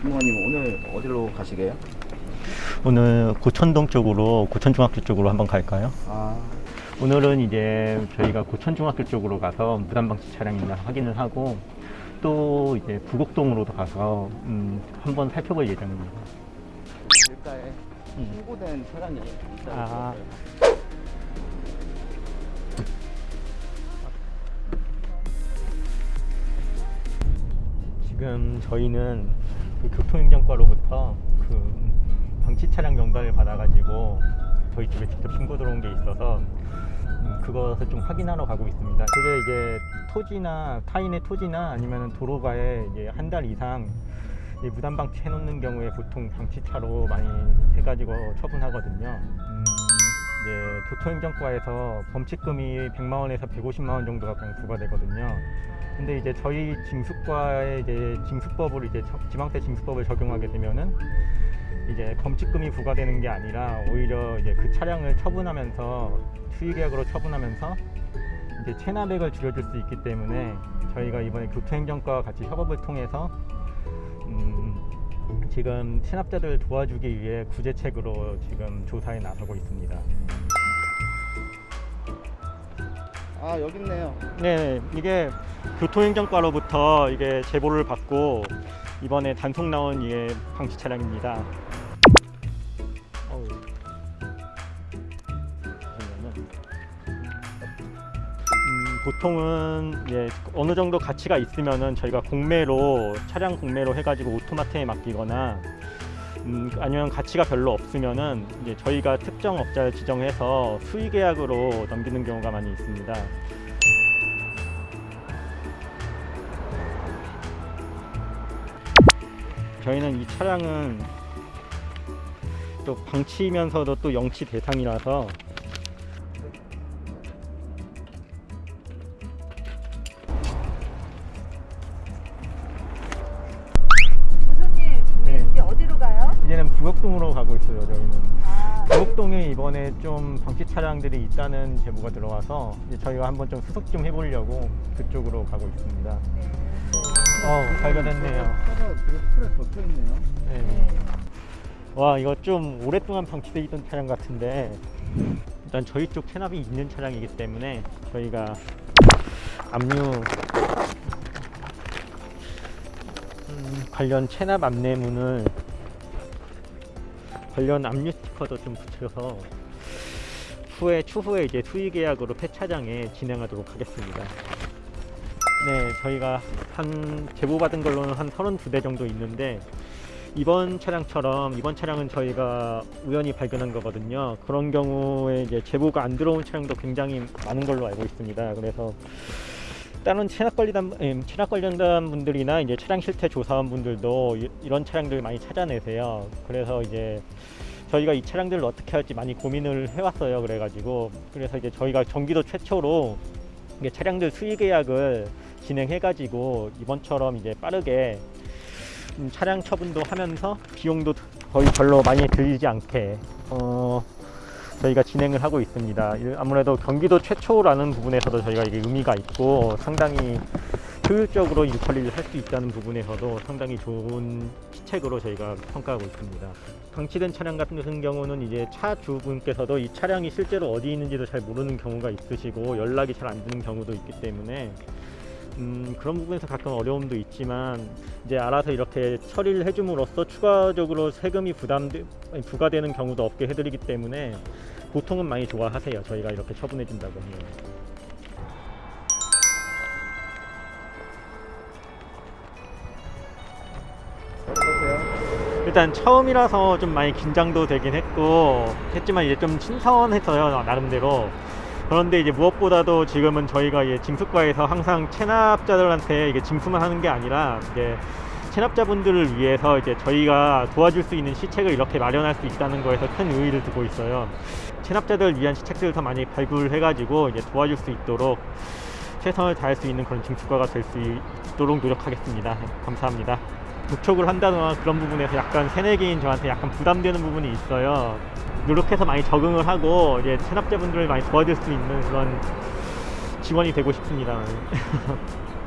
주무관님 오늘 어디로 가시게요? 오늘 고천동 쪽으로 고천중학교 쪽으로 한번 갈까요? 아, 오늘은 이제 저희가 고천중학교 쪽으로 가서 무단방치 차량이 있나 확인을 하고 또 이제 부곡동으로도 가서 음, 한번 살펴볼 예정입니다. 길가에 음. 신고된 차량이 있어요. 아. 지금 저희는 그 교통행정과로부터 그 방치 차량 명단을 받아가지고 저희 집에 직접 신고 들어온 게 있어서 음, 그것을 좀 확인하러 가고 있습니다. 그게 이제 토지나 타인의 토지나 아니면 도로가에 한 달 이상 이 무단 방치 해 놓는 경우에 보통 방치차로 많이 해가지고 처분하거든요. 음, 이제 교통행정과에서 범칙금이 100만 원에서 150만 원 정도가 그냥 부과되거든요. 근데 이제 저희 징수과의 이제 징수법을 이제 저- 지방세 징수법을 적용하게 되면은 이제 범칙금이 부과되는 게 아니라 오히려 이제 그 차량을 처분하면서 수의계약으로 처분하면서 이제 체납액을 줄여줄 수 있기 때문에 저희가 이번에 교통행정과와 같이 협업을 통해서 음, 지금 체납자들 도와주기 위해 구제책으로 지금 조사에 나서고 있습니다. 아 여기 있네요. 네, 이게 교통행정과로부터 이게 제보를 받고 이번에 단속 나온 이게 방치 차량입니다. 보통은 예, 어느 정도 가치가 있으면은 저희가 공매로 차량 공매로 해가지고 오토마트에 맡기거나 음, 아니면 가치가 별로 없으면은 이제 저희가 특정 업자를 지정해서 수의 계약으로 넘기는 경우가 많이 있습니다. 저희는 이 차량은 또 방치면서도 또 영치 대상이라서 이제는 부곡동으로 가고 있어요. 저희는 아, 부곡동에 이번에 좀 방치 차량들이 있다는 제보가 들어와서 이제 저희가 한번 좀 수속 좀 해보려고 그쪽으로 가고 있습니다. 네. 어 발견했네요. 차가 풀에 덮여 있네요. 네. 네. 와 이거 좀 오랫동안 방치돼 있던 차량 같은데 일단 저희 쪽 체납이 있는 차량이기 때문에 저희가 압류 음, 관련 체납 안내문을 관련 압류 스티커도 좀 붙여서 후에 추후에 이제 수의 계약으로 폐차장에 진행하도록 하겠습니다. 네, 저희가 한 제보 받은 걸로는 한 32대 정도 있는데 이번 차량처럼 이번 차량은 저희가 우연히 발견한 거거든요. 그런 경우에 이제 제보가 안 들어온 차량도 굉장히 많은 걸로 알고 있습니다. 그래서 다른 체납 관리단 음, 체납 관련단 분들이나 이제 차량 실태 조사원 분들도 이- 이런 차량들 많이 찾아내세요. 그래서 이제 저희가 이 차량들을 어떻게 할지 많이 고민을 해왔어요. 그래가지고 그래서 이제 저희가 전기도 최초로 이게 차량들 수의 계약을 진행해가지고 이번처럼 이제 빠르게 음, 차량 처분도 하면서 비용도 거의 별로 많이 들지 않게 어, 저희가 진행을 하고 있습니다. 이- 아무래도 경기도 최초라는 부분에서도 저희가 이게 의미가 있고 상당히 효율적으로 일 처리를 할 수 있다는 부분에서도 상당히 좋은 시책으로 저희가 평가하고 있습니다. 방치된 차량 같은 경우는 이제 차 주분께서도 이 차량이 실제로 어디 있는지도 잘 모르는 경우가 있으시고 연락이 잘 안 되는 경우도 있기 때문에 음, 그런 부분에서 가끔 어려움도 있지만 이제 알아서 이렇게 처리를 해줌으로써 추가적으로 세금이 부담 부과되는 경우도 없게 해드리기 때문에 보통은 많이 좋아하세요. 저희가 이렇게 처분해 준다고 하면. 어떠세요? 일단 처음이라서 좀 많이 긴장도 되긴 했고 했지만 이제 좀 신선했어요 나름대로 그런데 이제 무엇보다도 지금은 저희가 이제 징수과에서 항상 체납자들한테 이게 징수만 하는 게 아니라 이제 체납자분들을 위해서 이제 저희가 도와줄 수 있는 시책을 이렇게 마련할 수 있다는 거에서 큰 의의를 두고 있어요. 체납자들을 위한 시책들을 더 많이 발굴해가지고 이제 도와줄 수 있도록 최선을 다할 수 있는 그런 증축가가 될 수 있도록 노력하겠습니다. 네, 감사합니다. 독촉을 한다거나 그런 부분에서 약간 새내기인 저한테 약간 부담되는 부분이 있어요. 노력해서 많이 적응을 하고 이제 체납자분들을 많이 도와줄 수 있는 그런 지원이 되고 싶습니다.